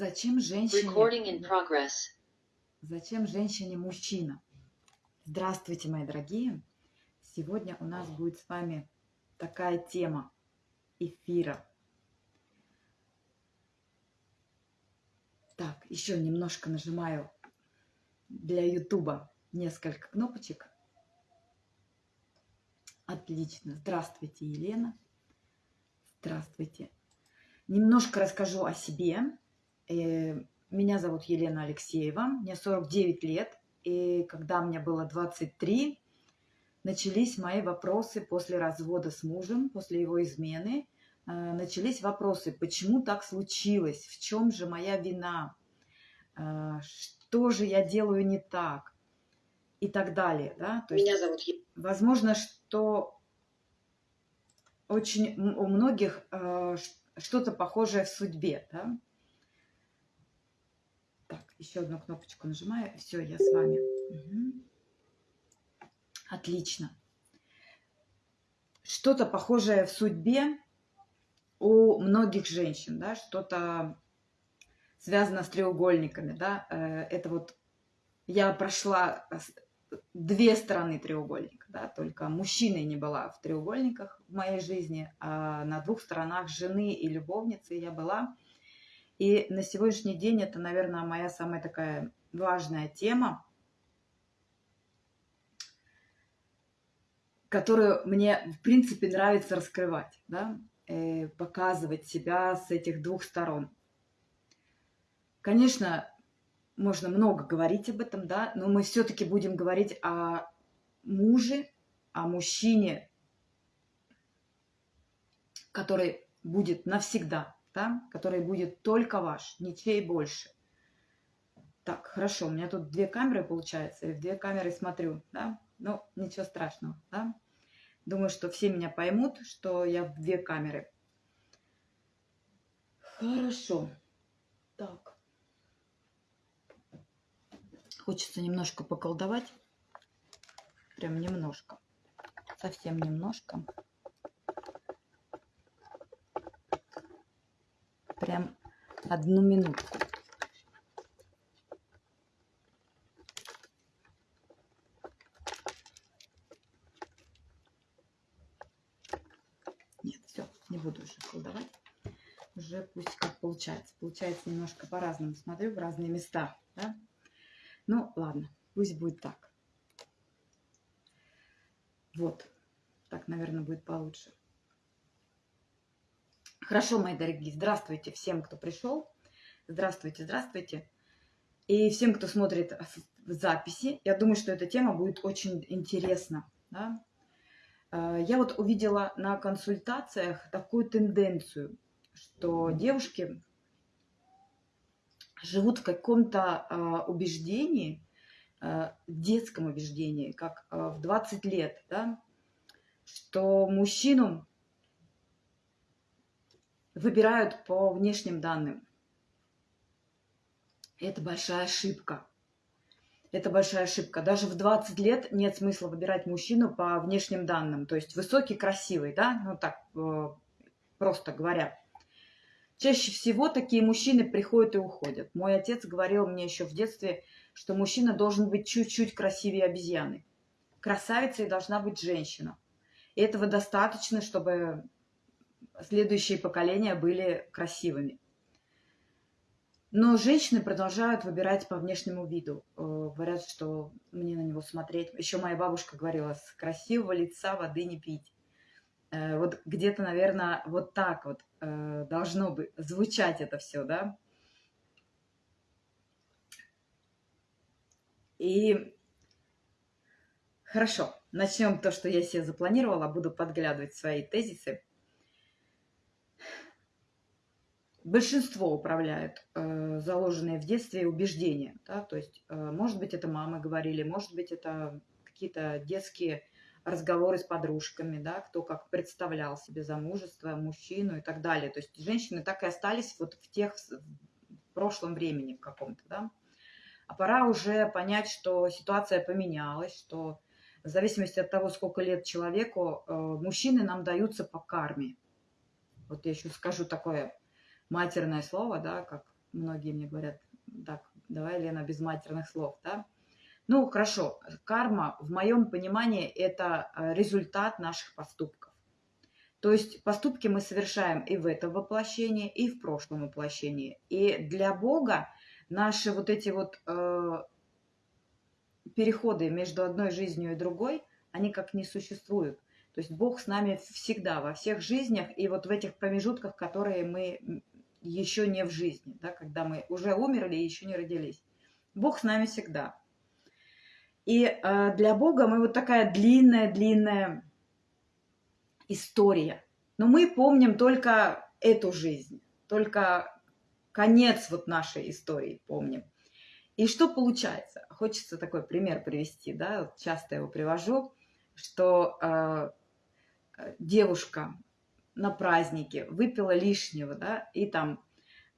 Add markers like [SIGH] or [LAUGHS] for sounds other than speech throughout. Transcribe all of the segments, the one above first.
Зачем женщине... Зачем женщине мужчина? Здравствуйте, мои дорогие! Сегодня у нас будет с вами такая тема эфира. Так, еще немножко нажимаю для Ютуба несколько кнопочек. Отлично. Здравствуйте, Елена. Здравствуйте. Немножко расскажу о себе. Э, меня зовут Елена Алексеева, мне 49 лет. И когда мне было 23, начались мои вопросы после развода с мужем, после его измены. Э, начались вопросы, почему так случилось, в чем же моя вина, э, что же я делаю не так и так далее. Да? То Меня есть, зовут Возможно, что очень у многих что-то похожее в судьбе. Да? Еще одну кнопочку нажимаю. Все, я с вами. Угу. Отлично. Что-то похожее в судьбе у многих женщин, да, что-то связано с треугольниками, да, э, это вот я прошла две стороны треугольника, да, только мужчиной не была в треугольниках в моей жизни, а на двух сторонах жены и любовницы я была. И на сегодняшний день это, наверное, моя самая такая важная тема, которую мне, в принципе, нравится раскрывать, да, э, показывать себя с этих двух сторон. Конечно, можно много говорить об этом, да, но мы все-таки будем говорить о муже, о мужчине, который будет навсегда, да, который будет только ваш, ничей больше. Так, хорошо, у меня тут две камеры получается, и в две камеры смотрю, да, ну, ничего страшного, да. Думаю, что все меня поймут, что я в две камеры. Хорошо. Так. Хочется немножко поколдовать. Прям немножко. Совсем немножко. Прям одну минутку. Нет, все, не буду уже колдовать. Уже пусть как получается. Получается немножко по-разному. Смотрю в разные места. Да? Ну, ладно, пусть будет так. Вот. Так, наверное, будет получше. Хорошо, мои дорогие, здравствуйте всем, кто пришел. Здравствуйте, здравствуйте. И всем, кто смотрит записи. Я думаю, что эта тема будет очень интересна. Да? Э, я вот увидела на консультациях такую тенденцию, что девушки живут в каком-то э, убеждении, э, детском убеждении, как в 20 лет, да, что мужчину выбирают по внешним данным. Это большая ошибка. Это большая ошибка. Даже в 20 лет нет смысла выбирать мужчину по внешним данным. То есть высокий, красивый, да, ну так просто говоря. Чаще всего такие мужчины приходят и уходят. Мой отец говорил мне еще в детстве, что мужчина должен быть чуть-чуть красивее обезьяны. Красавицей должна быть женщина. И этого достаточно, чтобы следующие поколения были красивыми. Но женщины продолжают выбирать по внешнему виду. Э, говорят, что мне на него смотреть. Еще моя бабушка говорила, с красивого лица воды не пить. Э, вот где-то, наверное, вот так вот э, должно бы звучать это все, да. И хорошо, начнем то, что я себе запланировала, буду подглядывать свои тезисы. Большинство управляют э, заложенные в детстве убеждения, да, то есть, э, может быть, это мамы говорили, может быть, это какие-то детские разговоры с подружками, да, кто как представлял себе замужество, мужчину и так далее. То есть женщины так и остались вот в тех в прошлом времени каком-то, да. А пора уже понять, что ситуация поменялась, что в зависимости от того, сколько лет человеку, э, мужчины нам даются по карме. Вот я еще скажу такое матерное слово, да, как многие мне говорят, так, давай, Лена, без матерных слов, да? Ну, хорошо, карма, в моем понимании, это э, результат наших поступков. То есть поступки мы совершаем и в этом воплощении, и в прошлом воплощении. И для Бога наши вот эти вот э, переходы между одной жизнью и другой, они как не существуют. То есть Бог с нами всегда, во всех жизнях, и вот в этих промежутках, которые мы еще не в жизни, да, когда мы уже умерли и еще не родились. Бог с нами всегда. И э, для Бога мы вот такая длинная-длинная история. Но мы помним только эту жизнь, только конец вот нашей истории помним. И что получается? Хочется такой пример привести, да, часто его привожу, что э, девушка на празднике выпила лишнего, да, и там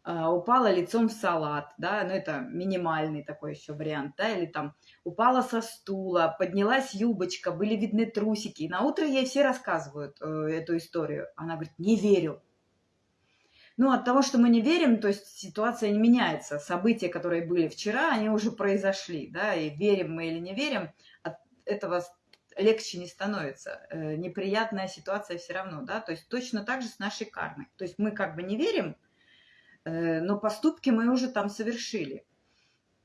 э, упала лицом в салат, да, ну это минимальный такой еще вариант, да, или там упала со стула, поднялась юбочка, были видны трусики. И на утро ей все рассказывают э, эту историю. Она говорит, не верю. Ну, от того, что мы не верим, то есть ситуация не меняется. События, которые были вчера, они уже произошли, да, и верим мы или не верим, от этого легче не становится. Э, неприятная ситуация все равно, да, то есть точно так же с нашей кармой. То есть мы как бы не верим, э, но поступки мы уже там совершили.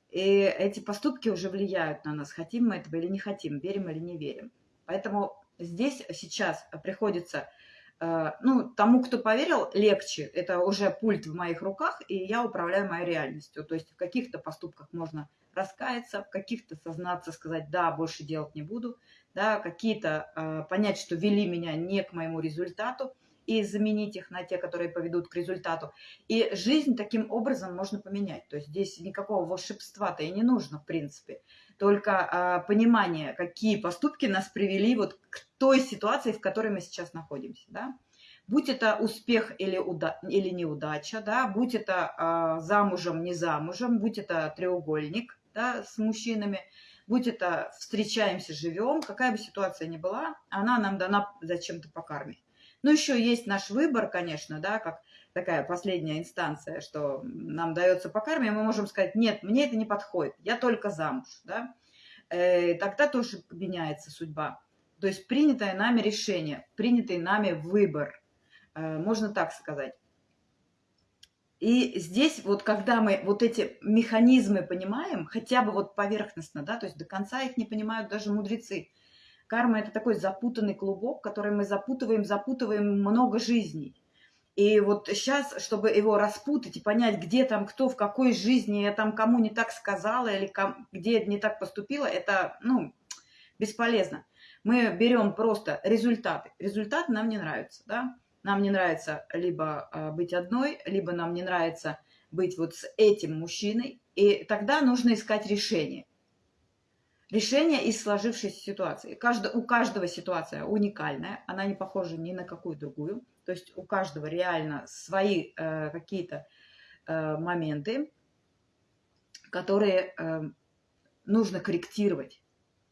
И эти поступки уже влияют на нас, хотим мы этого или не хотим, верим или не верим. Поэтому здесь сейчас приходится, э, ну, тому, кто поверил, легче. Это уже пульт в моих руках, и я управляю моей реальностью. То есть в каких-то поступках можно раскаяться, в каких-то сознаться, сказать, да, больше делать не буду, да, какие-то э, понять, что вели меня не к моему результату, и заменить их на те, которые поведут к результату. И жизнь таким образом можно поменять. То есть здесь никакого волшебства-то и не нужно, в принципе. Только а, понимание, какие поступки нас привели вот к той ситуации, в которой мы сейчас находимся. Да? Будь это успех или, уда или неудача, да? будь это а, замужем, не замужем, будь это треугольник да, с мужчинами, будь это встречаемся, живем, какая бы ситуация ни была, она нам дана зачем-то по карме. Ну, еще есть наш выбор, конечно, да, как такая последняя инстанция, что нам дается по карме, мы можем сказать, нет, мне это не подходит, я только замуж, да. Э, тогда тоже меняется судьба. То есть принятое нами решение, принятый нами выбор, э, можно так сказать. И здесь вот когда мы вот эти механизмы понимаем, хотя бы вот поверхностно, да, то есть до конца их не понимают даже мудрецы, Карма – это такой запутанный клубок, который мы запутываем, запутываем много жизней. И вот сейчас, чтобы его распутать и понять, где там кто, в какой жизни я там кому не так сказала или ком, где не так поступила, это, ну, бесполезно. Мы берем просто результаты. Результаты нам не нравятся, да? Нам не нравится либо э, быть одной, либо нам не нравится быть вот с этим мужчиной. И тогда нужно искать решение решение из сложившейся ситуации. Каждый, у каждого ситуация уникальная, она не похожа ни на какую другую. То есть у каждого реально свои э, какие-то э, моменты, которые э, нужно корректировать.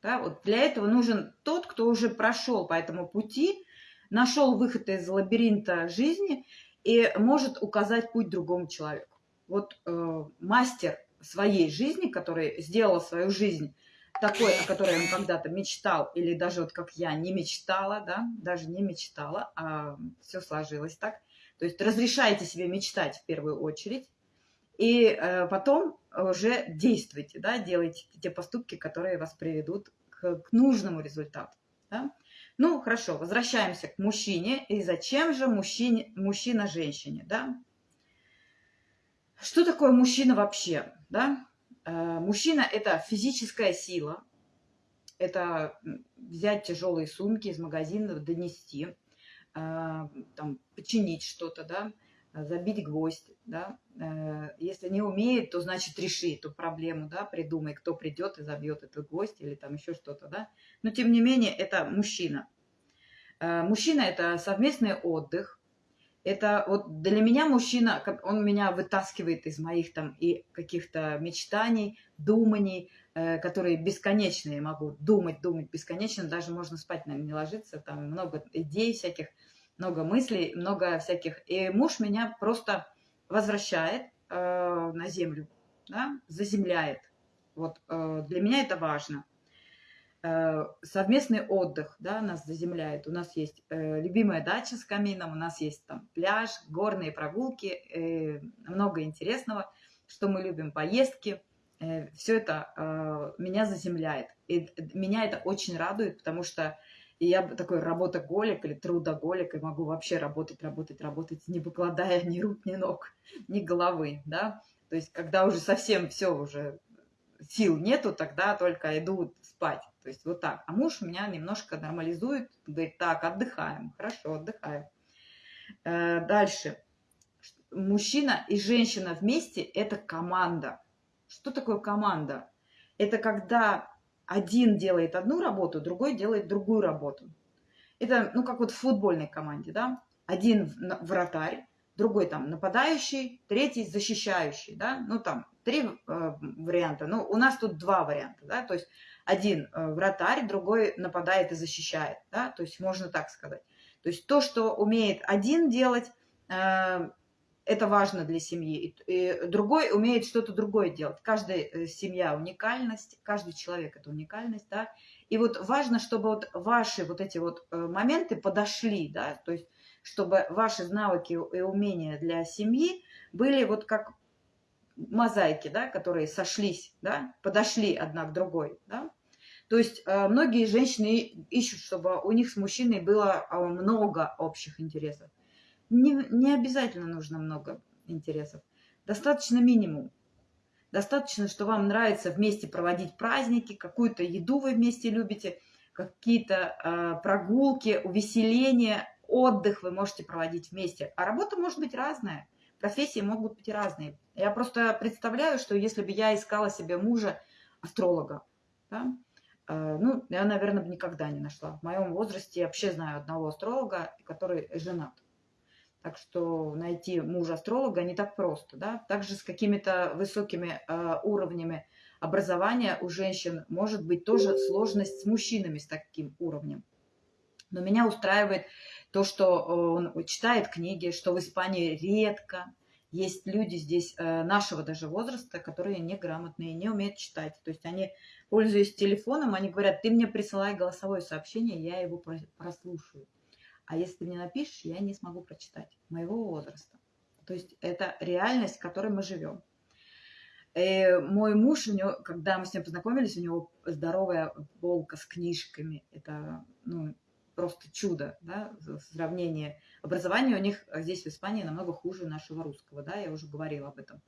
Да? Вот для этого нужен тот, кто уже прошел по этому пути, нашел выход из лабиринта жизни и может указать путь другому человеку. Вот э, мастер своей жизни, который сделал свою жизнь такой, о которой он когда-то мечтал, или даже вот как я не мечтала, да, даже не мечтала, а все сложилось так. То есть разрешайте себе мечтать в первую очередь, и э, потом уже действуйте, да, делайте те поступки, которые вас приведут к, к нужному результату. Да? Ну, хорошо, возвращаемся к мужчине. И зачем же мужчине, мужчина женщине, да? Что такое мужчина вообще, да? Э, мужчина – это физическая сила, это взять тяжелые сумки из магазина, донести, э, там, починить что-то, да, забить гвоздь, да. Э, если не умеет, то значит реши эту проблему, да, придумай, кто придет и забьет этот гвоздь или там еще что-то, да. Но тем не менее, это мужчина. Мужчина – это совместный отдых, это вот для меня мужчина, он меня вытаскивает из моих там и каких-то мечтаний, думаний, э, которые бесконечные могу думать, думать бесконечно, даже можно спать, наверное, не ложиться, там много идей всяких, много мыслей, много всяких. И муж меня просто возвращает э, на землю, да, заземляет. Вот э, для меня это важно. Э, совместный отдых, да, нас заземляет. У нас есть э, любимая дача с камином, у нас есть там пляж, горные прогулки, э, много интересного, что мы любим, поездки. Э, все это э, меня заземляет. И меня это очень радует, потому что я такой работоголик или трудоголик, и могу вообще работать, работать, работать, не покладая ни рук, ни ног, ни головы, да. То есть, когда уже совсем все уже сил нету, тогда только иду спать. То есть вот так. А муж меня немножко нормализует, говорит, так, отдыхаем, хорошо, отдыхаем. Э, дальше. Мужчина и женщина вместе – это команда. Что такое команда? Это когда один делает одну работу, другой делает другую работу. Это, ну, как вот в футбольной команде, да? Один вратарь, другой там нападающий, третий защищающий, да? Ну, там три э, варианта. Ну, у нас тут два варианта, да? То есть один э, вратарь, другой нападает и защищает, да? То есть можно так сказать. То есть то, что умеет один делать, э, это важно для семьи. И другой умеет что-то другое делать. Каждая э, семья уникальность, каждый человек это уникальность, да. И вот важно, чтобы вот ваши вот эти вот э, моменты подошли, да, то есть чтобы ваши навыки и умения для семьи были вот как мозаики, да, которые сошлись, да, подошли одна к другой, да. То есть э, многие женщины ищут, чтобы у них с мужчиной было много общих интересов. Не, не обязательно нужно много интересов. Достаточно минимум. Достаточно, что вам нравится вместе проводить праздники, какую-то еду вы вместе любите, какие-то э, прогулки, увеселения, отдых вы можете проводить вместе. А работа может быть разная, профессии могут быть разные. Я просто представляю, что если бы я искала себе мужа астролога, да, э, ну, я, наверное, бы никогда не нашла. В моем возрасте я вообще знаю одного астролога, который женат. Так что найти мужа-астролога не так просто. Да? Также с какими-то высокими э, уровнями образования у женщин может быть тоже сложность с мужчинами с таким уровнем. Но меня устраивает то, что он читает книги, что в Испании редко есть люди здесь э, нашего даже возраста, которые неграмотные, не умеют читать. То есть они, пользуясь телефоном, они говорят, ты мне присылай голосовое сообщение, я его прослушаю. А если ты мне напишешь, я не смогу прочитать моего возраста. То есть это реальность, в которой мы живем. И э, мой муж, у него, когда мы с ним познакомились, у него здоровая полка с книжками. Это ну, просто чудо, да, сравнение. Образование у них здесь в Испании намного хуже нашего русского, да, я уже говорила об этом.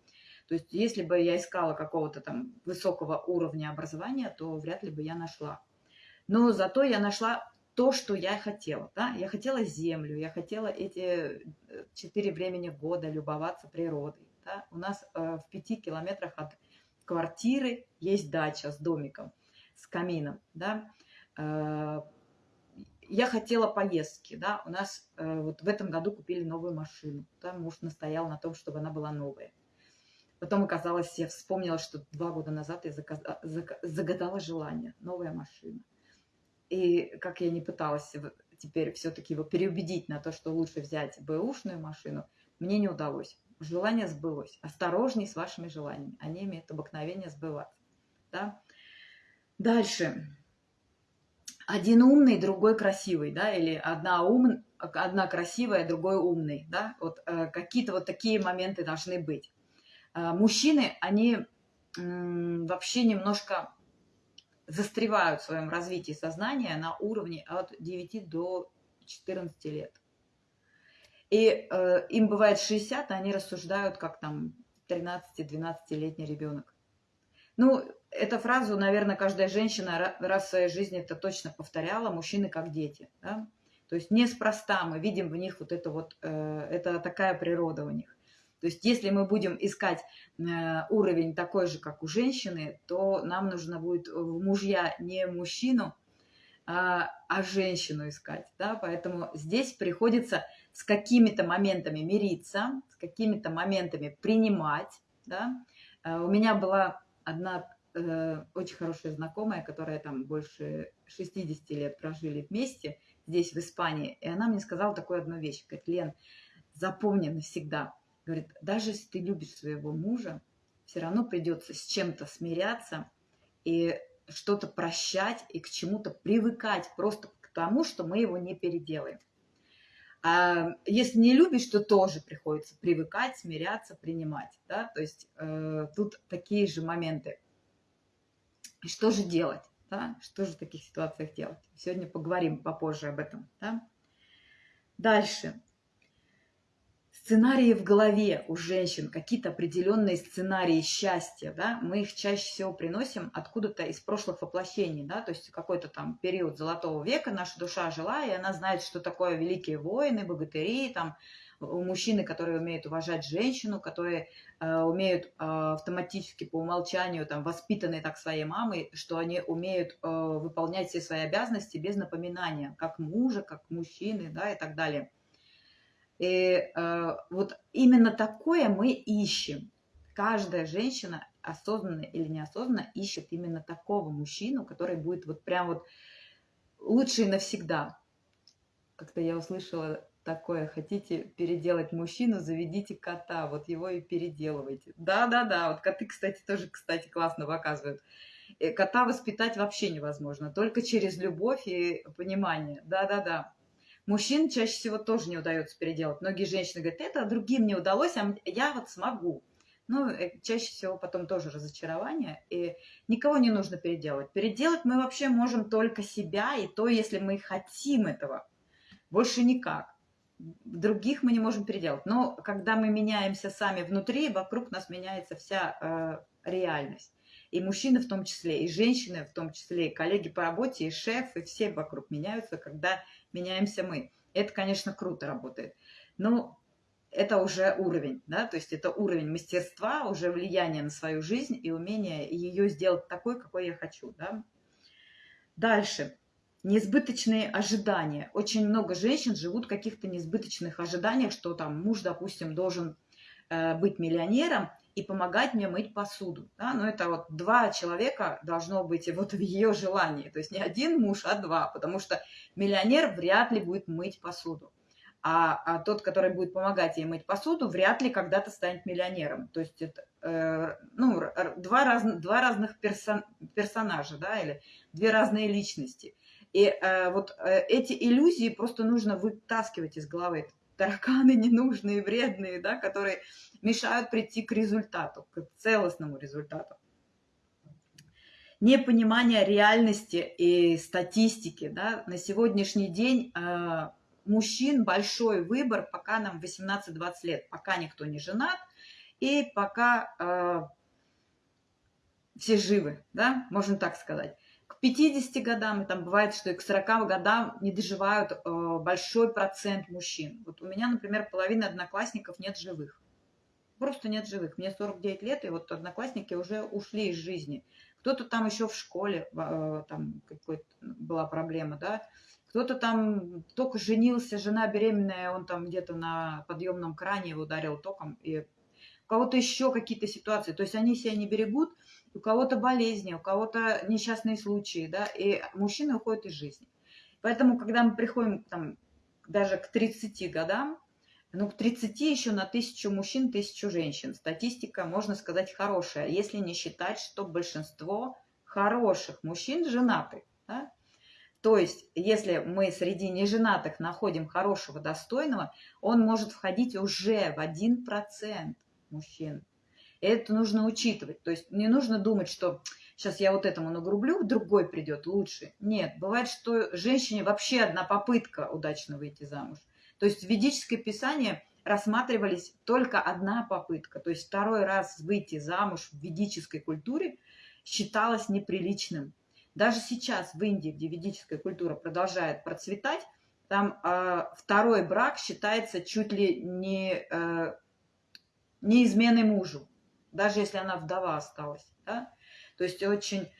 То есть если бы я искала какого-то там высокого уровня образования, то вряд ли бы я нашла. Но зато я нашла то, что я хотела. Да? Я хотела землю, я хотела эти э, четыре времени года любоваться природой. Да? У нас э, в пяти километрах от квартиры есть дача с домиком, с камином. Да? Э, я хотела поездки, да, у нас э, вот в этом году купили новую машину, да, муж настоял на том, чтобы она была новая. Потом оказалось, я вспомнила, что два года назад я заказ... загадала желание, новая машина. И как я не пыталась теперь все-таки его переубедить на то, что лучше взять бэушную машину, мне не удалось. Желание сбылось. Осторожней с вашими желаниями. Они имеют обыкновение сбываться. Да? Дальше. Один умный, другой красивый, да, или одна, ум, одна красивая, другой умный, да, вот э, какие-то вот такие моменты должны быть. Э, мужчины, они э, вообще немножко застревают в своем развитии сознания на уровне от 9 до 14 лет. И э, им бывает 60, а они рассуждают, как там 13-12-летний ребенок. Ну, эту фразу, наверное, каждая женщина раз в своей жизни это точно повторяла, мужчины как дети. Да? То есть неспроста мы видим в них вот это вот, э, это такая природа у них. То есть если мы будем искать э, уровень такой же, как у женщины, то нам нужно будет в мужья не мужчину, а, а женщину искать. Да? Поэтому здесь приходится с какими-то моментами мириться, с какими-то моментами принимать. Да? Э, у меня была одна э, очень хорошая знакомая, которая там больше 60 лет прожили вместе здесь, в Испании, и она мне сказала такую одну вещь. Говорит, Лен, запомни навсегда – говорит, даже если ты любишь своего мужа, все равно придется с чем-то смиряться и что-то прощать и к чему-то привыкать просто к тому, что мы его не переделаем. А если не любишь, то тоже приходится привыкать, смиряться, принимать. Да? То есть э, тут такие же моменты. Что же делать? Да? Что же в таких ситуациях делать? Сегодня поговорим попозже об этом. Да? Дальше сценарии в голове у женщин, какие-то определенные сценарии счастья, да, мы их чаще всего приносим откуда-то из прошлых воплощений, да, то есть какой-то там период золотого века наша душа жила, и она знает, что такое великие воины, богатыри, там, мужчины, которые умеют уважать женщину, которые э, умеют э, автоматически по умолчанию, там, воспитанные так своей мамой, что они умеют э, выполнять все свои обязанности без напоминания, как мужа, как мужчины, да, и так далее. И э, вот именно такое мы ищем. Каждая женщина, осознанно или неосознанно, ищет именно такого мужчину, который будет вот прям вот лучший навсегда. Как-то я услышала такое, хотите переделать мужчину, заведите кота, вот его и переделывайте. Да-да-да, вот коты, кстати, тоже, кстати, классно показывают. И кота воспитать вообще невозможно, только через любовь и понимание. Да-да-да. Мужчин чаще всего тоже не удается переделать. Многие женщины говорят, это другим не удалось, а я вот смогу. Ну, э, чаще всего потом тоже разочарование, и никого не нужно переделать. Переделать мы вообще можем только себя, и то, если мы хотим этого. Больше никак. Других мы не можем переделать. Но когда мы меняемся сами внутри, вокруг нас меняется вся э, реальность. И мужчины в том числе, и женщины в том числе, и коллеги по работе, и шеф, и все вокруг меняются, когда меняемся мы. Это, конечно, круто работает. Но это уже уровень, да, то есть это уровень мастерства, уже влияние на свою жизнь и умение ее сделать такой, какой я хочу, да. Дальше. Несбыточные ожидания. Очень много женщин живут в каких-то несбыточных ожиданиях, что там муж, допустим, должен э, быть миллионером, и помогать мне мыть посуду. Да? Но это вот два человека должно быть вот в ее желании. То есть не один муж, а два, потому что миллионер вряд ли будет мыть посуду. А, а тот, который будет помогать ей мыть посуду, вряд ли когда-то станет миллионером. То есть это э, ну, два, раз, два разных персон, персонажа, да, или две разные личности. И э, вот э, эти иллюзии просто нужно вытаскивать из головы тараканы ненужные, вредные, да, которые мешают прийти к результату, к целостному результату. Непонимание реальности и статистики. Да, на сегодняшний день э, мужчин большой выбор, пока нам 18-20 лет, пока никто не женат, и пока э, все живы, да, можно так сказать. 50 годам, и там бывает, что и к 40 годам не доживают э, большой процент мужчин. Вот у меня, например, половина одноклассников нет живых. Просто нет живых. Мне 49 лет, и вот одноклассники уже ушли из жизни. Кто-то там еще в школе, э, там какой-то была проблема, да. Кто-то там только женился, жена беременная, он там где-то на подъемном кране его ударил током, и у кого-то еще какие-то ситуации. То есть они себя не берегут, у кого-то болезни, у кого-то несчастные случаи, да, и мужчины уходят из жизни. Поэтому, когда мы приходим там, даже к 30 годам, ну, к 30 еще на тысячу мужчин, тысячу женщин. Статистика, можно сказать, хорошая, если не считать, что большинство хороших мужчин женаты. Да? То есть, если мы среди неженатых находим хорошего, достойного, он может входить уже в 1% мужчин. Это нужно учитывать. То есть не нужно думать, что сейчас я вот этому нагрублю, другой придет лучше. Нет, бывает, что женщине вообще одна попытка удачно выйти замуж. То есть в ведическое писание рассматривались только одна попытка. То есть второй раз выйти замуж в ведической культуре считалось неприличным. Даже сейчас в Индии, где ведическая культура продолжает процветать, там э, второй брак считается чуть ли не, э, не изменой мужу даже если она вдова осталась. Да? То есть очень,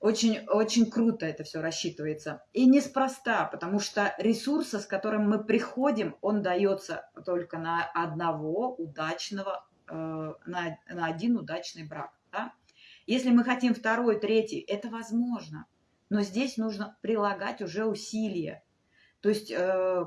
очень, очень круто это все рассчитывается. И неспроста, потому что ресурса, с которым мы приходим, он дается только на одного удачного, э, на, на один удачный брак. Да? Если мы хотим второй, третий, это возможно. Но здесь нужно прилагать уже усилия. То есть э,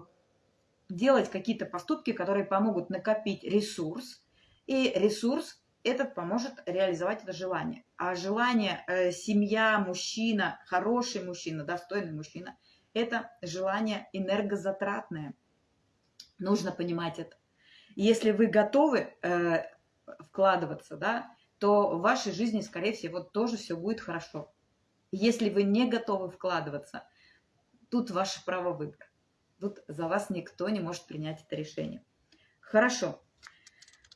делать какие-то поступки, которые помогут накопить ресурс, и ресурс этот поможет реализовать это желание. А желание э, семья, мужчина, хороший мужчина, достойный мужчина, это желание энергозатратное. Нужно понимать это. Если вы готовы э, вкладываться, да, то в вашей жизни, скорее всего, тоже все будет хорошо. Если вы не готовы вкладываться, тут ваше право выбора. Тут за вас никто не может принять это решение. Хорошо.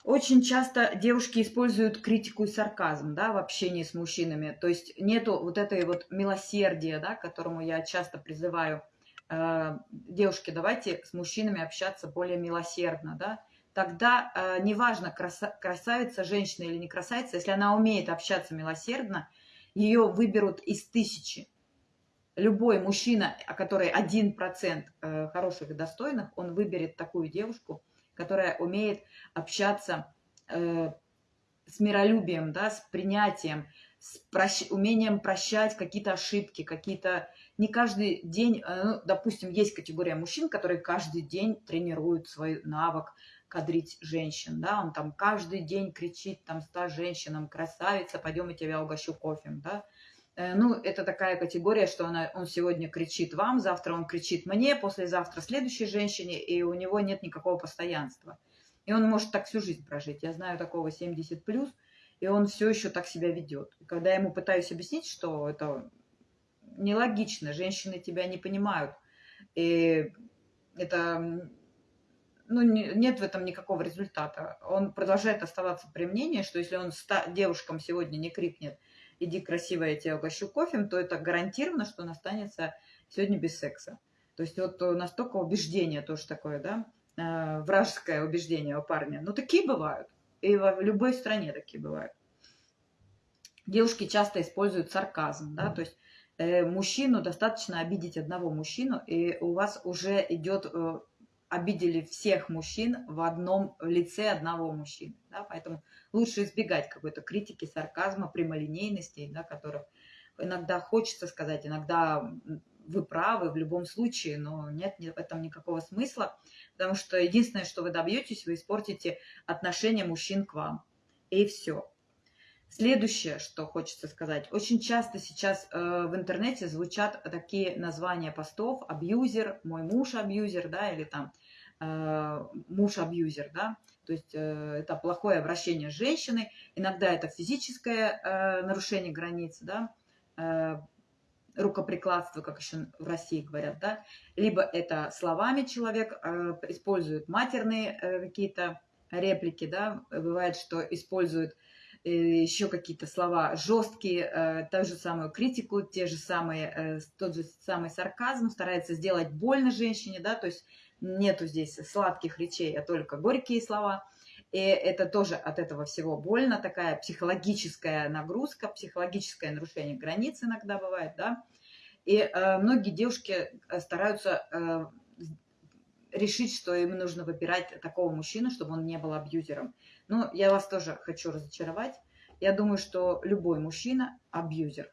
Очень часто девушки используют критику и сарказм да, в общении с мужчинами. То есть нету вот этой вот милосердия, да, которому я часто призываю. Э, девушки, давайте с мужчинами общаться более милосердно. Да? Тогда э, неважно, краса, красавица женщина или не красавица, если она умеет общаться милосердно, ее выберут из тысячи. Любой мужчина, который один процент э, хороших и достойных, он выберет такую девушку – которая умеет общаться э, с миролюбием, да, с принятием, с прощ... умением прощать какие-то ошибки, какие-то... Не каждый день, э, ну, допустим, есть категория мужчин, которые каждый день тренируют свой навык кадрить женщин, да, он там каждый день кричит там ста женщинам, красавица, пойдем я тебя угощу кофе, да, ну, это такая категория, что она, он сегодня кричит вам, завтра он кричит мне, послезавтра следующей женщине, и у него нет никакого постоянства. И он может так всю жизнь прожить. Я знаю такого 70 плюс, и он все еще так себя ведет. И когда я ему пытаюсь объяснить, что это нелогично, женщины тебя не понимают, и это ну, нет в этом никакого результата. Он продолжает оставаться при мнении, что если он девушкам сегодня не крикнет – иди красиво, я тебя угощу кофе, то это гарантированно, что он останется сегодня без секса. То есть вот настолько убеждение тоже такое, да, э, вражеское убеждение у парня. Ну, такие бывают. И в любой стране такие бывают. Девушки часто используют сарказм, да, то есть э, мужчину достаточно обидеть одного мужчину, и у вас уже идет э, обидели всех мужчин в одном лице одного мужчины. Да? Поэтому лучше избегать какой-то критики, сарказма, прямолинейности, да, которых иногда хочется сказать, иногда вы правы в любом случае, но нет в этом никакого смысла, потому что единственное, что вы добьетесь, вы испортите отношение мужчин к вам. И все. Следующее, что хочется сказать. Очень часто сейчас э, в интернете звучат такие названия постов. Абьюзер, мой муж абьюзер, да, или там э, муж абьюзер, да. То есть э, это плохое обращение с женщиной. Иногда это физическое э, нарушение границ, да. Э, рукоприкладство, как еще в России говорят, да. Либо это словами человек э, использует матерные э, какие-то реплики, да. Бывает, что используют еще какие-то слова жесткие, э, ту же самую критику, те же самые, э, тот же самый сарказм, старается сделать больно женщине, да, то есть нету здесь сладких речей, а только горькие слова. И это тоже от этого всего больно, такая психологическая нагрузка, психологическое нарушение границ иногда бывает, да. И э, многие девушки э, стараются э, решить, что им нужно выбирать такого мужчину, чтобы он не был абьюзером. Но я вас тоже хочу разочаровать. Я думаю, что любой мужчина абьюзер.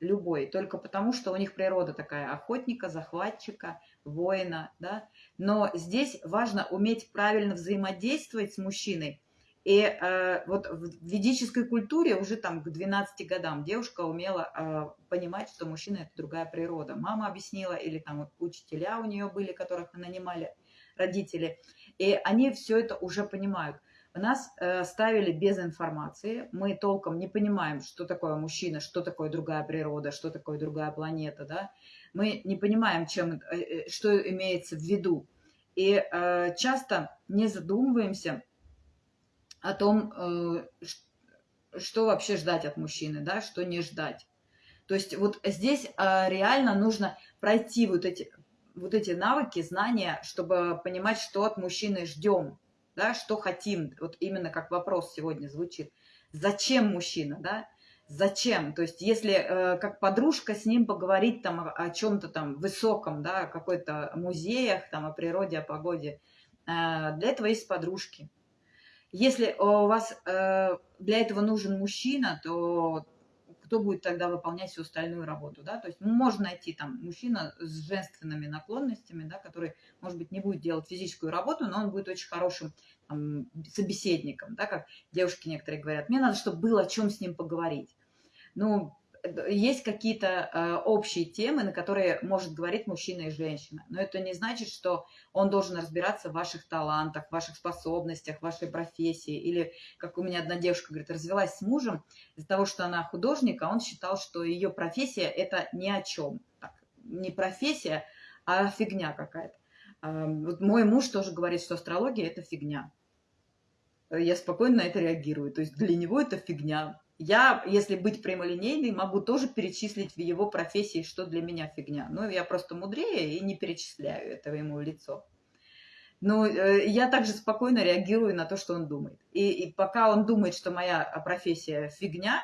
Любой. Только потому, что у них природа такая охотника, захватчика, воина. Да? Но здесь важно уметь правильно взаимодействовать с мужчиной. И э, вот в ведической культуре уже там к 12 годам девушка умела э, понимать, что мужчина – это другая природа. Мама объяснила, или там учителя у нее были, которых нанимали родители. И они все это уже понимают. Нас э, ставили без информации, мы толком не понимаем, что такое мужчина, что такое другая природа, что такое другая планета, да. Мы не понимаем, чем, э, э, что имеется в виду. И э, часто не задумываемся о том, что вообще ждать от мужчины, да, что не ждать. То есть вот здесь реально нужно пройти вот эти, вот эти навыки, знания, чтобы понимать, что от мужчины ждем, да, что хотим, вот именно как вопрос сегодня звучит. Зачем мужчина, да? Зачем? То есть, если э, как подружка с ним поговорить там о, о чем-то там высоком, да, какой-то музеях, там о природе, о погоде, э, для этого есть подружки. Если у вас э, для этого нужен мужчина, то кто будет тогда выполнять всю остальную работу, да, то есть можно найти там мужчина с женственными наклонностями, да, который, может быть, не будет делать физическую работу, но он будет очень хорошим там, собеседником, да, как девушки некоторые говорят, мне надо, чтобы было о чем с ним поговорить. Ну, есть какие-то э, общие темы, на которые может говорить мужчина и женщина. Но это не значит, что он должен разбираться в ваших талантах, в ваших способностях, в вашей профессии. Или, как у меня одна девушка говорит, развелась с мужем из-за того, что она художник, а он считал, что ее профессия – это ни о чем. Так, не профессия, а фигня какая-то. Э, вот мой муж тоже говорит, что астрология – это фигня. Я спокойно на это реагирую. То есть для него это фигня я, если быть прямолинейной, могу тоже перечислить в его профессии, что для меня фигня. Но я просто мудрее и не перечисляю этого ему лицо. Но э, я также спокойно реагирую на то, что он думает. И, и пока он думает, что моя профессия фигня,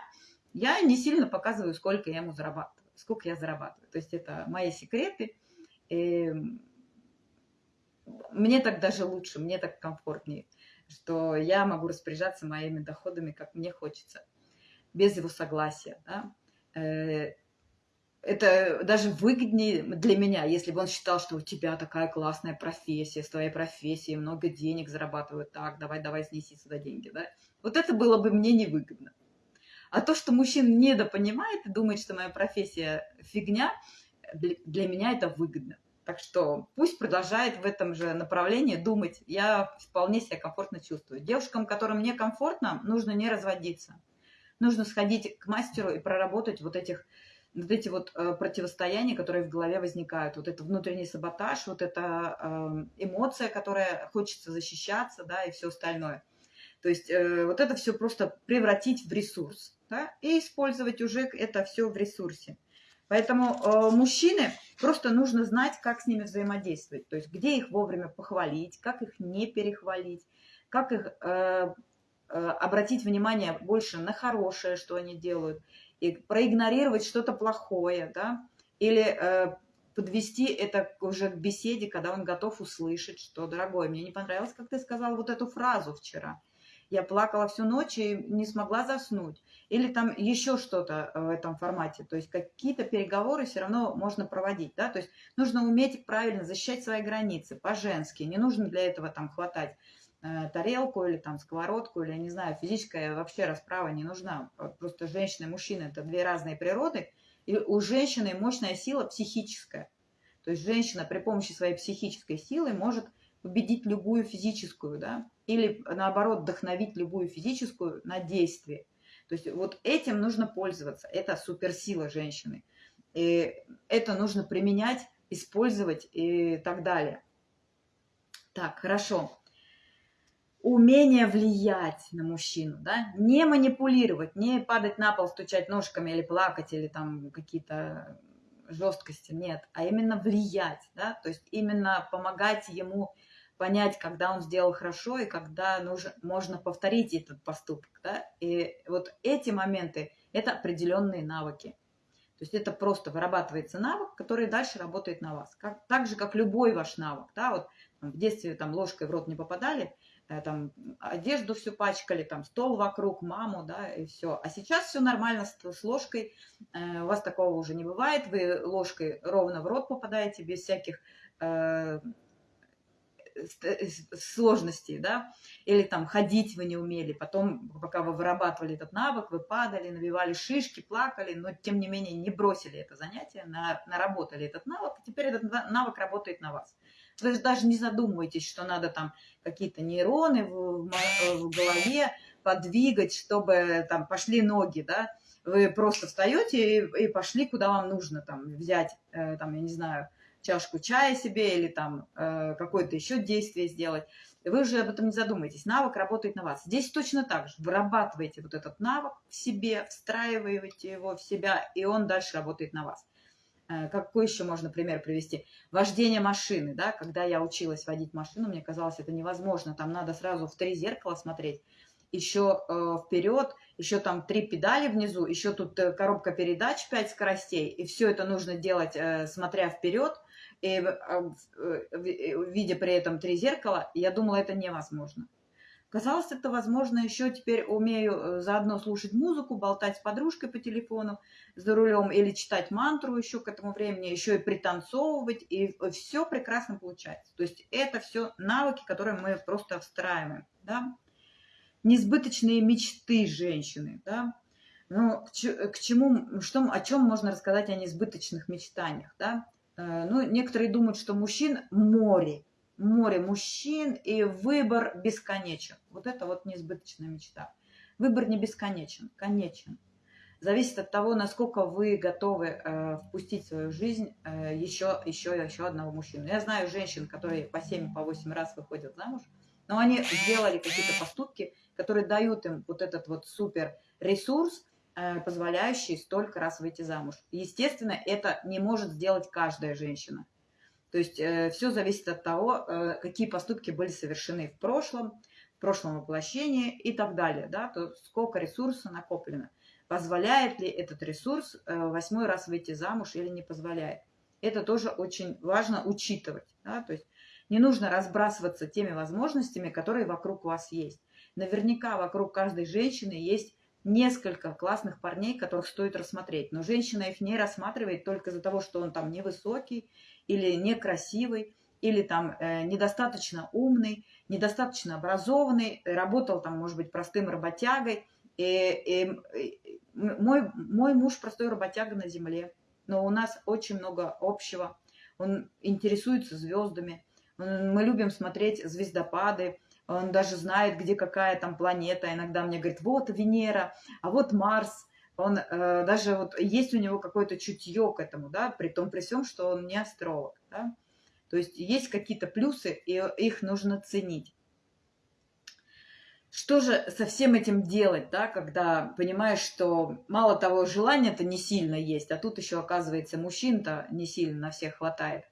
я не сильно показываю, сколько я ему зарабатываю, сколько я зарабатываю. То есть это мои секреты. И мне так даже лучше, мне так комфортнее, что я могу распоряжаться моими доходами, как мне хочется без его согласия. Да? Э, это даже выгоднее для меня, если бы он считал, что у тебя такая классная профессия, с твоей профессией много денег зарабатывают, так, давай, давай, снеси сюда деньги, да? Вот это было бы мне невыгодно. А то, что мужчина недопонимает и думает, что моя профессия фигня, для меня это выгодно. Так что пусть продолжает в этом же направлении думать. Я вполне себя комфортно чувствую. Девушкам, которым некомфортно, нужно не разводиться нужно сходить к мастеру и проработать вот этих вот эти вот э, противостояния, которые в голове возникают, вот это внутренний саботаж, вот эта э, эмоция, которая хочется защищаться, да, и все остальное. То есть э, вот это все просто превратить в ресурс, да, и использовать уже это все в ресурсе. Поэтому э, мужчины просто нужно знать, как с ними взаимодействовать, то есть где их вовремя похвалить, как их не перехвалить, как их э, обратить внимание больше на хорошее, что они делают, и проигнорировать что-то плохое, да, или э, подвести это уже к беседе, когда он готов услышать, что, дорогой, мне не понравилось, как ты сказал вот эту фразу вчера. Я плакала всю ночь и не смогла заснуть. Или там еще что-то э, в этом формате. То есть какие-то переговоры все равно можно проводить. Да? То есть нужно уметь правильно защищать свои границы по-женски. Не нужно для этого там хватать Э, тарелку или там сковородку, или, я не знаю, физическая вообще расправа не нужна. Просто женщина и мужчина – это две разные природы, и у женщины мощная сила психическая. То есть женщина при помощи своей психической силы может победить любую физическую, да, или наоборот вдохновить любую физическую на действие. То есть вот этим нужно пользоваться, это суперсила женщины. И это нужно применять, использовать и так далее. Так, хорошо умение влиять на мужчину, да, не манипулировать, не падать на пол, стучать ножками или плакать, или там какие-то жесткости, нет, а именно влиять, да, то есть именно помогать ему понять, когда он сделал хорошо и когда нужно, можно повторить этот поступок, да, и вот эти моменты – это определенные навыки. То есть это просто вырабатывается навык, который дальше работает на вас. Как, так же, как любой ваш навык. Да? Вот, в детстве там ложкой в рот не попадали, там одежду всю пачкали, там стол вокруг, маму, да, и все. А сейчас все нормально с, с ложкой, э, у вас такого уже не бывает, вы ложкой ровно в рот попадаете без всяких э, э сложностей, да, или там ходить вы не умели, потом, пока вы вырабатывали этот навык, вы падали, набивали шишки, плакали, но тем не менее не бросили это занятие, на, наработали этот навык, и теперь этот навык работает на вас. Вы даже не задумываетесь, что надо там какие-то нейроны в, в голове подвигать, чтобы там пошли ноги, да. Вы просто встаете и, и пошли, куда вам нужно, там, взять, э, там, я не знаю, чашку чая себе или там э, какое-то еще действие сделать. Вы уже об этом не задумаетесь. Навык работает на вас. Здесь точно так же. Вырабатываете вот этот навык в себе, встраиваете его в себя, и он дальше работает на вас. Э, какой еще можно пример привести? Вождение машины, да, когда я училась водить машину, мне казалось, это невозможно, там надо сразу в три зеркала смотреть, еще э, вперед, еще там три педали внизу, еще тут э, коробка передач, пять скоростей, и все это нужно делать, э, смотря вперед, и э, э, видя при этом три зеркала, я думала, это невозможно. Казалось, это возможно. Еще теперь умею э, заодно слушать музыку, болтать с подружкой по телефону за рулем или читать мантру еще к этому времени, еще и пританцовывать, и все прекрасно получается. То есть это все навыки, которые мы просто встраиваем. Да? Несбыточные мечты женщины. Да? Ну, к, к чему, что, о чем можно рассказать о несбыточных мечтаниях? Да? Э, ну, некоторые думают, что мужчин море, море мужчин, и выбор бесконечен. Вот это вот несбыточная мечта. Выбор не бесконечен, конечен. Зависит от того, насколько вы готовы э, впустить в свою жизнь э, еще, еще, еще одного мужчину. Я знаю женщин, которые по 7, по 8 раз выходят замуж, но они сделали какие-то поступки, которые дают им вот этот вот супер ресурс, э, позволяющий столько раз выйти замуж. Естественно, это не может сделать каждая женщина. То есть э, все зависит от того, э, какие поступки были совершены в прошлом, в прошлом воплощении и так далее. Да? То сколько ресурса накоплено. Позволяет ли этот ресурс э, восьмой раз выйти замуж или не позволяет. Это тоже очень важно учитывать. Да? То есть не нужно разбрасываться теми возможностями, которые вокруг вас есть. Наверняка вокруг каждой женщины есть несколько классных парней, которых стоит рассмотреть. Но женщина их не рассматривает только из-за того, что он там невысокий или некрасивый, или там э, недостаточно умный, недостаточно образованный, работал там, может быть, простым работягой. И, и, и, мой, мой муж простой работяга на земле, но у нас очень много общего. Он интересуется звездами, он, мы любим смотреть звездопады, он даже знает, где какая там планета. Иногда мне говорит, вот Венера, а вот Марс, он э, даже вот есть у него какое-то чутье к этому, да, при том, при всем, что он не астролог, да. То есть есть какие-то плюсы, и их нужно ценить. Что же со всем этим делать, да, когда понимаешь, что мало того, желания-то не сильно есть, а тут еще, оказывается, мужчин-то не сильно на всех хватает.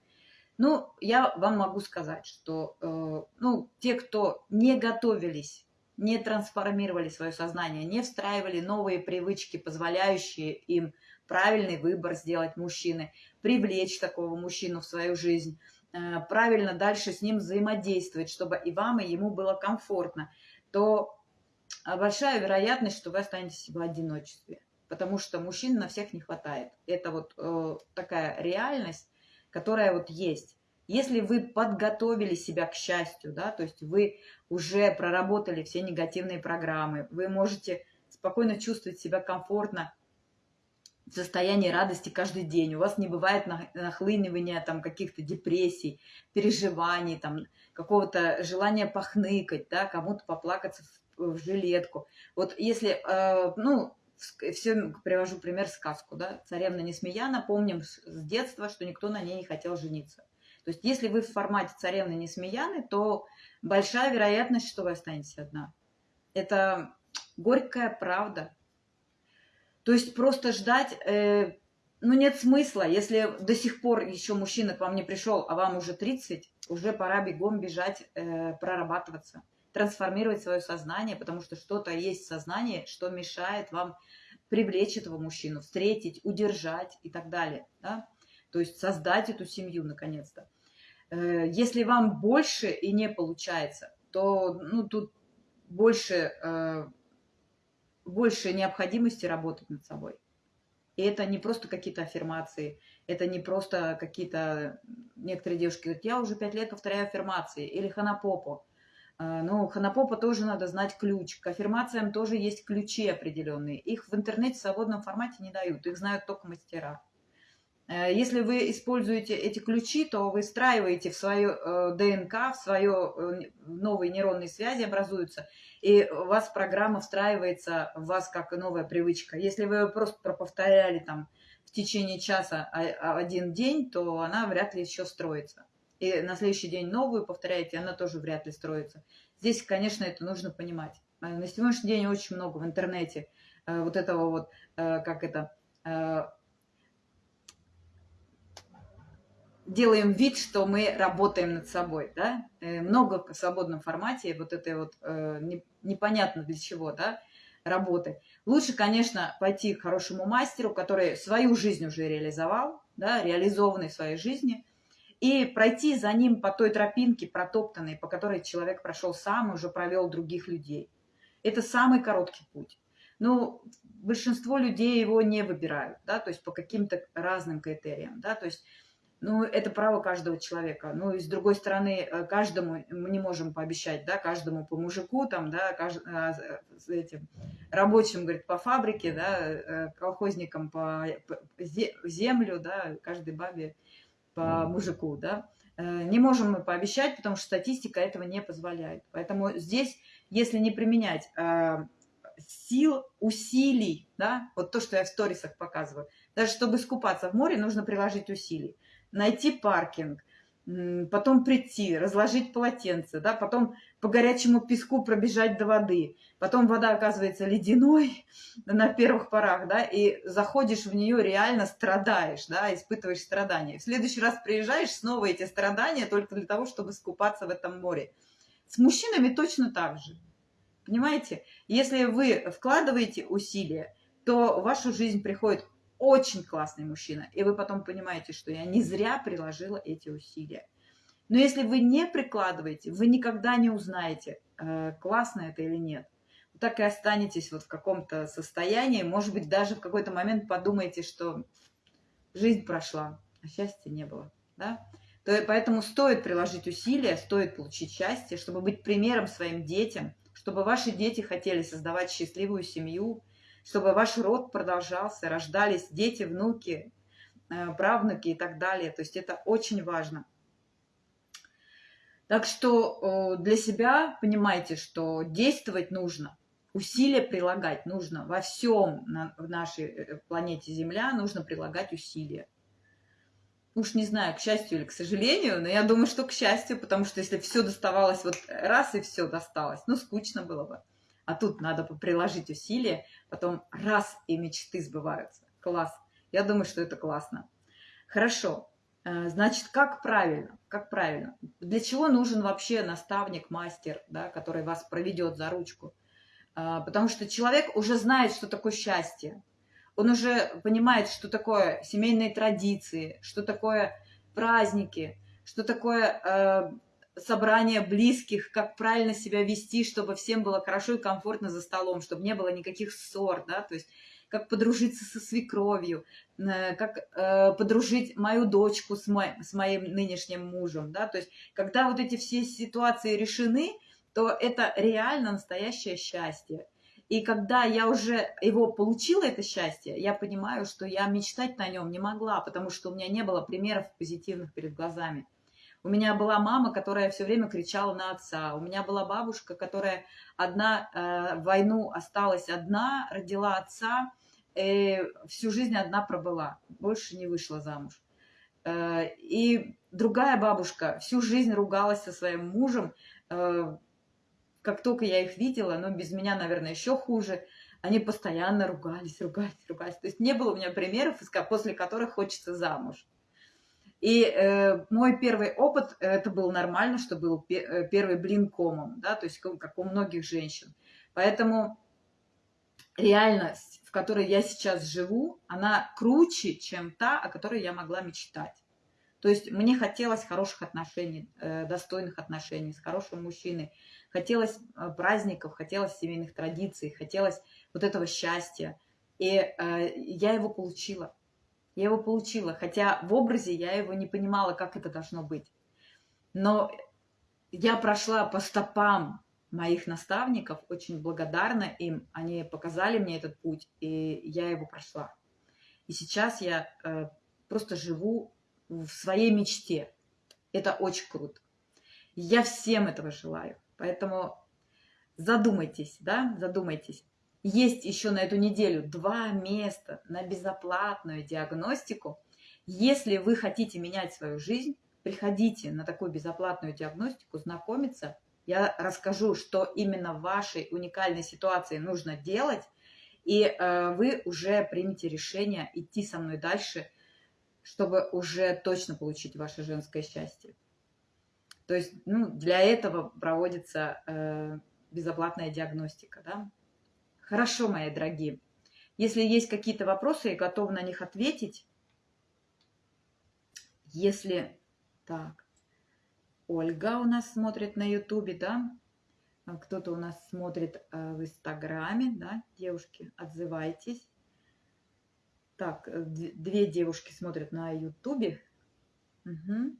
Ну, я вам могу сказать, что э, ну, те, кто не готовились не трансформировали свое сознание, не встраивали новые привычки, позволяющие им правильный выбор сделать мужчины, привлечь такого мужчину в свою жизнь, э, правильно дальше с ним взаимодействовать, чтобы и вам, и ему было комфортно, то большая вероятность, что вы останетесь в одиночестве, потому что мужчин на всех не хватает. Это вот э, такая реальность, которая вот есть. Если вы подготовили себя к счастью, да, то есть вы уже проработали все негативные программы, вы можете спокойно чувствовать себя комфортно в состоянии радости каждый день. У вас не бывает нахлынивания там каких-то депрессий, переживаний, там какого-то желания похныкать, да, кому-то поплакаться в, в жилетку. Вот если, э, ну, все привожу пример сказку, да, царевна Несмеяна, помним с детства, что никто на ней не хотел жениться. То есть если вы в формате царевны Несмеяны, то большая вероятность, что вы останетесь одна. Это горькая правда. То есть просто ждать, э, ну нет смысла. Если до сих пор еще мужчина к вам не пришел, а вам уже 30, уже пора бегом бежать, э, прорабатываться, трансформировать свое сознание, потому что что-то есть в сознании, что мешает вам привлечь этого мужчину, встретить, удержать и так далее. Да? То есть создать эту семью наконец-то. Э, если вам больше и не получается, то ну, тут больше, э, больше необходимости работать над собой. И это не просто какие-то аффирмации, это не просто какие-то... Некоторые девушки говорят, я уже пять лет повторяю аффирмации, или ханапопо. Э, ну, ханапопо тоже надо знать ключ. К аффирмациям тоже есть ключи определенные. Их в интернете в свободном формате не дают, их знают только мастера. Э, если вы используете эти ключи, то вы встраиваете в свою э, ДНК, в свое э, новые нейронные связи образуются, и у вас программа встраивается в вас как новая привычка. Если вы просто проповторяли там в течение часа один день, то она вряд ли еще строится. И на следующий день новую повторяете, она тоже вряд ли строится. Здесь, конечно, это нужно понимать. На сегодняшний день очень много в интернете вот этого вот, как это, делаем вид, что мы работаем над собой, да, э, много в свободном формате, вот это вот э, непонятно для чего, да, работы. Лучше, конечно, пойти к хорошему мастеру, который свою жизнь уже реализовал, да, реализованный в своей жизни, и пройти за ним по той тропинке протоптанной, по которой человек прошел сам и уже провел других людей. Это самый короткий путь. Но большинство людей его не выбирают, да, то есть по каким-то разным критериям, да, то есть ну, это право каждого человека. Ну, и с другой стороны, э, каждому мы не можем пообещать, да, каждому по мужику, там, да, кажд... А, с этим рабочим, говорит, по фабрике, да, э, колхозникам по землю, да, каждой бабе по мужику, да. Э, не можем мы пообещать, потому что статистика этого не позволяет. Поэтому здесь, если не применять сил, усилий, да, вот то, что я в сторисах показываю, даже чтобы искупаться в море, нужно приложить усилий найти паркинг, потом прийти, разложить полотенце, да, потом по горячему песку пробежать до воды, потом вода оказывается ледяной [LAUGHS] на первых порах, да, и заходишь в нее, реально страдаешь, да, испытываешь страдания. В следующий раз приезжаешь, снова эти страдания только для того, чтобы скупаться в этом море. С мужчинами точно так же. Понимаете? Если вы вкладываете усилия, то в вашу жизнь приходит очень классный мужчина, и вы потом понимаете, что я не зря приложила эти усилия. Но если вы не прикладываете, вы никогда не узнаете, э, классно это или нет. Так и останетесь вот в каком-то состоянии, может быть, даже в какой-то момент подумаете, что жизнь прошла, а счастья не было. Да? То, поэтому стоит приложить усилия, стоит получить счастье, чтобы быть примером своим детям, чтобы ваши дети хотели создавать счастливую семью, чтобы ваш род продолжался, рождались дети, внуки, э, правнуки и так далее. То есть это очень важно. Так что для себя понимайте, что действовать нужно, усилия прилагать нужно. Во всем на, в нашей э, планете Земля нужно прилагать усилия. Уж не знаю, к счастью или к сожалению, но я думаю, что к счастью, потому что если все доставалось вот раз и все досталось, ну, скучно было бы. А тут надо приложить усилия, потом раз и мечты сбываются. Класс. Я думаю, что это классно. Хорошо. Э, значит, как правильно? Как правильно? Для чего нужен вообще наставник, мастер, да, который вас проведет за ручку? Э, потому что человек уже знает, что такое счастье. Он уже понимает, что такое семейные традиции, что такое праздники, что такое собрание близких, как правильно себя вести, чтобы всем было хорошо и комфортно за столом, чтобы не было никаких ссор, да, то есть как подружиться со свекровью, э, как э, подружить мою дочку с, мо с моим нынешним мужем, да, то есть когда вот эти все ситуации решены, то это реально настоящее счастье. И когда я уже его получила, это счастье, я понимаю, что я мечтать на нем не могла, потому что у меня не было примеров позитивных перед глазами. У меня была мама, которая все время кричала на отца. У меня была бабушка, которая одна э, в войну осталась одна, родила отца, и всю жизнь одна пробыла, больше не вышла замуж. Э, и другая бабушка всю жизнь ругалась со своим мужем. Э, как только я их видела, но без меня, наверное, еще хуже, они постоянно ругались, ругались, ругались. То есть не было у меня примеров, после которых хочется замуж. И э, мой первый опыт, это был нормально, что был э, первый блин комом, да, то есть как у многих женщин. Поэтому реальность, в которой я сейчас живу, она круче, чем та, о которой я могла мечтать. То есть мне хотелось хороших отношений, э, достойных отношений с хорошим мужчиной, хотелось э, праздников, хотелось семейных традиций, хотелось вот этого счастья. И я его получила. Я его получила, хотя в образе я его не понимала, как это должно быть. Но я прошла по стопам моих наставников, очень благодарна им. Они показали мне этот путь, и я его прошла. И сейчас я э, просто живу в своей мечте. Это очень круто. Я всем этого желаю. Поэтому задумайтесь, да, задумайтесь. Есть еще на эту неделю два места на безоплатную диагностику. Если вы хотите менять свою жизнь, приходите на такую безоплатную диагностику, знакомиться. Я расскажу, что именно в вашей уникальной ситуации нужно делать, и э, вы уже примете решение идти со мной дальше, чтобы уже точно получить ваше женское счастье. То есть ну, для этого проводится э, безоплатная диагностика. Да? Хорошо, мои дорогие. Если есть какие-то вопросы, я готова на них ответить. Если Так. Ольга у нас смотрит на Ютубе, да? А кто-то у нас смотрит э, в Инстаграме, да? Девушки, отзывайтесь. Так, э, две девушки смотрят на Ютубе. Угу.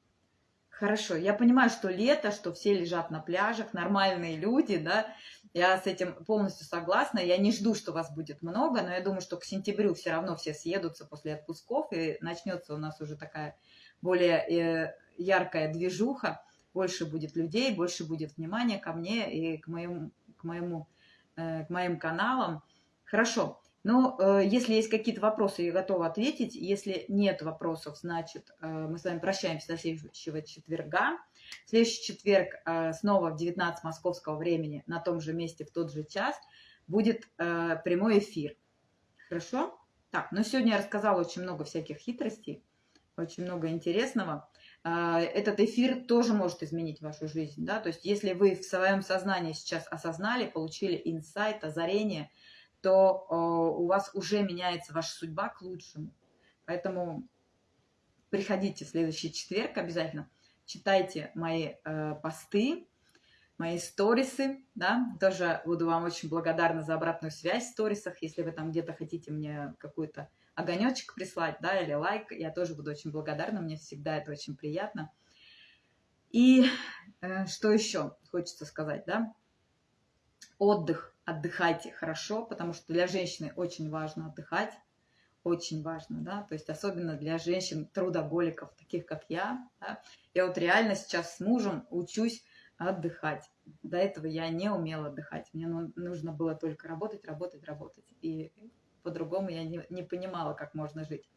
Хорошо, я понимаю, что лето, что все лежат на пляжах, нормальные люди, да, я с этим полностью согласна. Я не жду, что вас будет много, но я думаю, что к сентябрю все равно все съедутся после отпусков, и начнется у нас уже такая более э, яркая движуха, больше будет людей, больше будет внимания ко мне и к, моему, к, моему, э, к моим каналам. Хорошо. Но э, если есть какие-то вопросы, я готова ответить. Если нет вопросов, значит, мы с вами прощаемся до следующего четверга. Следующий четверг э, снова в 19 московского времени на том же месте в тот же час будет э, прямой эфир. Хорошо? Так, но сегодня я рассказала очень много всяких хитростей, очень много интересного. Э, этот эфир тоже может изменить вашу жизнь. Да? То есть если вы в своем сознании сейчас осознали, получили инсайт, озарение – то у вас уже меняется ваша судьба к лучшему. Поэтому приходите в следующий четверг обязательно, читайте мои э, посты, мои сторисы, да, тоже буду вам очень благодарна за обратную связь в сторисах, если вы там где-то хотите мне какой-то огонечек прислать, да, или лайк, я тоже буду очень благодарна, мне всегда это очень приятно. И э, что еще хочется сказать, да, отдых отдыхайте хорошо, потому что для женщины очень важно отдыхать, очень важно, да, то есть особенно для женщин-трудоголиков, таких как я, да? я вот реально сейчас с мужем учусь отдыхать. До этого я не умела отдыхать, мне ну, нужно было только работать, работать, работать, и по-другому я не, не понимала, как можно жить.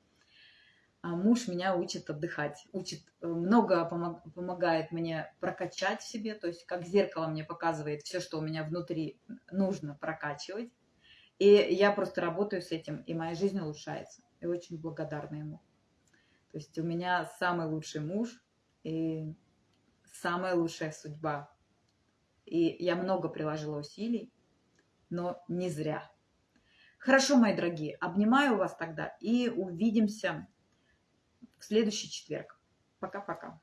А муж меня учит отдыхать, учит, э, много помог, помогает мне прокачать в себе, то есть как зеркало мне показывает все, что у меня внутри нужно прокачивать. И я просто работаю с этим, и моя жизнь улучшается. И очень благодарна ему. То есть у меня самый лучший муж и самая лучшая судьба. И я много приложила усилий, но не зря. Хорошо, мои дорогие, обнимаю вас тогда и увидимся в следующий четверг. Пока-пока.